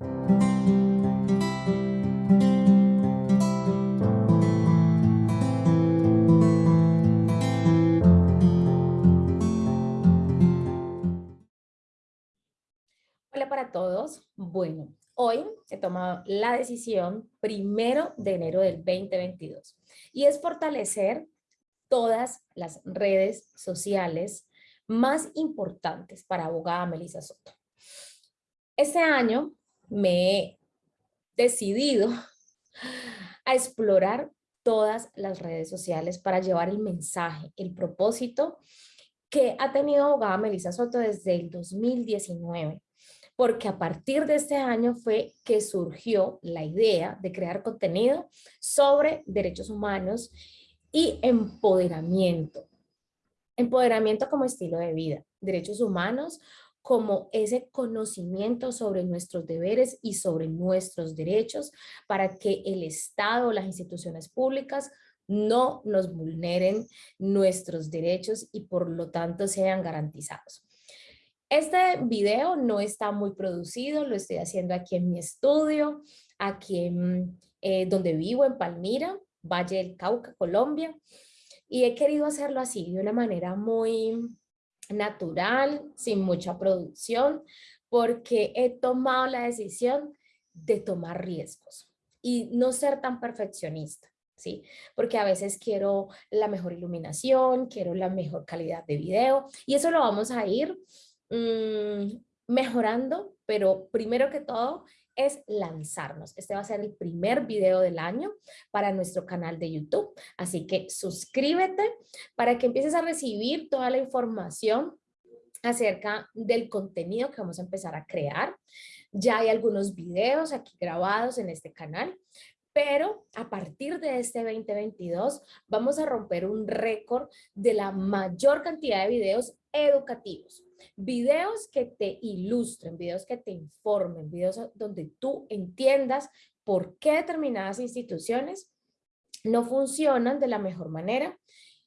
Hola para todos. Bueno, hoy he tomado la decisión primero de enero del 2022 y es fortalecer todas las redes sociales más importantes para abogada Melissa Soto. Este año me he decidido a explorar todas las redes sociales para llevar el mensaje, el propósito que ha tenido abogada Melissa Soto desde el 2019 porque a partir de este año fue que surgió la idea de crear contenido sobre derechos humanos y empoderamiento. Empoderamiento como estilo de vida, derechos humanos como ese conocimiento sobre nuestros deberes y sobre nuestros derechos para que el Estado las instituciones públicas no nos vulneren nuestros derechos y por lo tanto sean garantizados. Este video no está muy producido, lo estoy haciendo aquí en mi estudio, aquí eh, donde vivo, en Palmira, Valle del Cauca, Colombia. Y he querido hacerlo así, de una manera muy natural, sin mucha producción, porque he tomado la decisión de tomar riesgos y no ser tan perfeccionista. ¿sí? Porque a veces quiero la mejor iluminación, quiero la mejor calidad de video y eso lo vamos a ir mmm, mejorando, pero primero que todo es lanzarnos. Este va a ser el primer video del año para nuestro canal de YouTube, así que suscríbete para que empieces a recibir toda la información acerca del contenido que vamos a empezar a crear. Ya hay algunos videos aquí grabados en este canal, pero a partir de este 2022 vamos a romper un récord de la mayor cantidad de videos educativos. Videos que te ilustren, videos que te informen, videos donde tú entiendas por qué determinadas instituciones no funcionan de la mejor manera.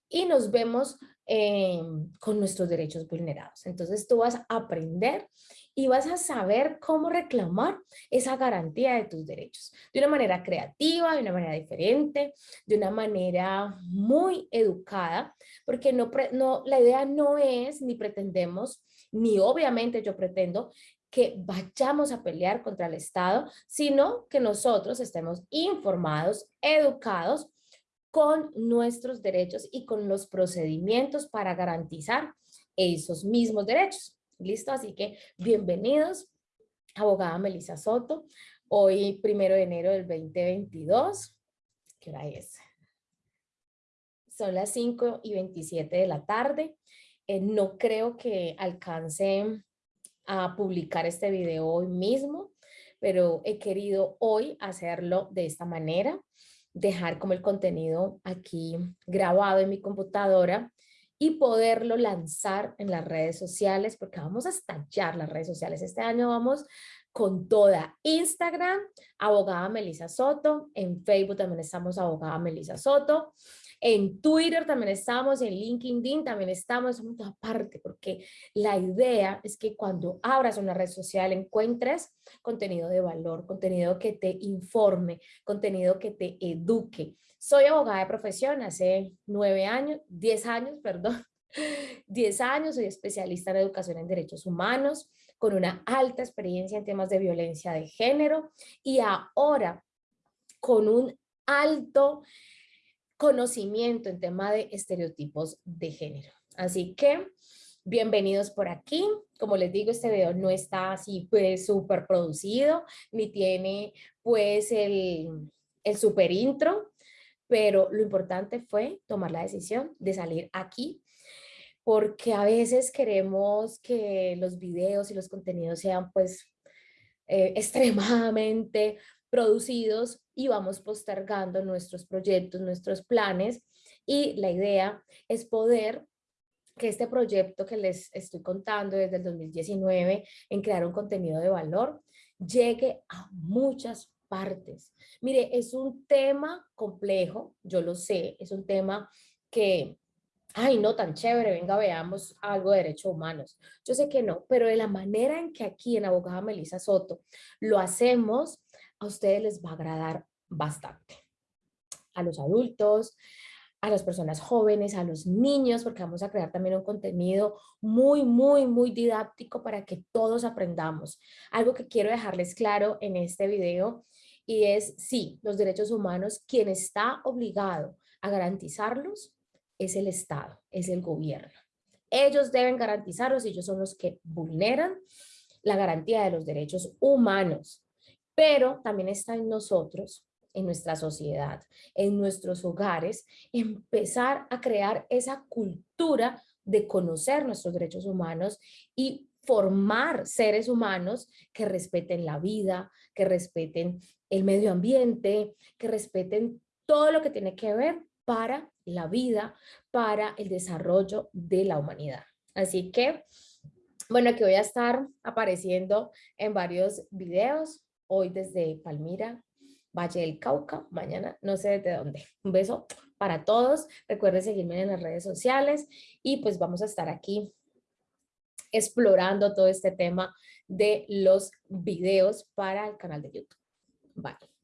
Y nos vemos eh, con nuestros derechos vulnerados. Entonces tú vas a aprender y vas a saber cómo reclamar esa garantía de tus derechos de una manera creativa, de una manera diferente, de una manera muy educada, porque no, no, la idea no es ni pretendemos, ni obviamente yo pretendo que vayamos a pelear contra el Estado, sino que nosotros estemos informados, educados con nuestros derechos y con los procedimientos para garantizar esos mismos derechos. ¿Listo? Así que bienvenidos, abogada Melissa Soto. Hoy, primero de enero del 2022. ¿Qué hora es? Son las 5 y 27 de la tarde. Eh, no creo que alcance a publicar este video hoy mismo, pero he querido hoy hacerlo de esta manera, dejar como el contenido aquí grabado en mi computadora y poderlo lanzar en las redes sociales, porque vamos a estallar las redes sociales. Este año vamos con toda. Instagram, abogada Melissa Soto, en Facebook también estamos abogada Melissa Soto, en Twitter también estamos, en LinkedIn también estamos, en toda parte, porque la idea es que cuando abras una red social encuentres contenido de valor, contenido que te informe, contenido que te eduque. Soy abogada de profesión hace nueve años, diez años, perdón, diez años, soy especialista en educación en derechos humanos, con una alta experiencia en temas de violencia de género y ahora con un alto conocimiento en tema de estereotipos de género. Así que bienvenidos por aquí. Como les digo, este video no está así pues súper producido, ni tiene pues el, el super intro, pero lo importante fue tomar la decisión de salir aquí porque a veces queremos que los videos y los contenidos sean pues eh, extremadamente producidos y vamos postergando nuestros proyectos, nuestros planes y la idea es poder que este proyecto que les estoy contando desde el 2019 en crear un contenido de valor llegue a muchas partes. Mire, es un tema complejo, yo lo sé, es un tema que ay, no tan chévere, venga, veamos algo de derechos humanos. Yo sé que no, pero de la manera en que aquí en Abogada Melissa Soto lo hacemos, a ustedes les va a agradar bastante. A los adultos, a las personas jóvenes, a los niños, porque vamos a crear también un contenido muy, muy, muy didáctico para que todos aprendamos. Algo que quiero dejarles claro en este video y es, sí, los derechos humanos, quien está obligado a garantizarlos es el Estado, es el gobierno. Ellos deben garantizarlos ellos son los que vulneran la garantía de los derechos humanos. Pero también está en nosotros, en nuestra sociedad, en nuestros hogares, empezar a crear esa cultura de conocer nuestros derechos humanos y formar seres humanos que respeten la vida, que respeten el medio ambiente, que respeten todo lo que tiene que ver para la vida, para el desarrollo de la humanidad. Así que, bueno, aquí voy a estar apareciendo en varios videos, hoy desde Palmira, Valle del Cauca, mañana no sé de dónde. Un beso para todos, recuerden seguirme en las redes sociales y pues vamos a estar aquí explorando todo este tema de los videos para el canal de YouTube. Bye.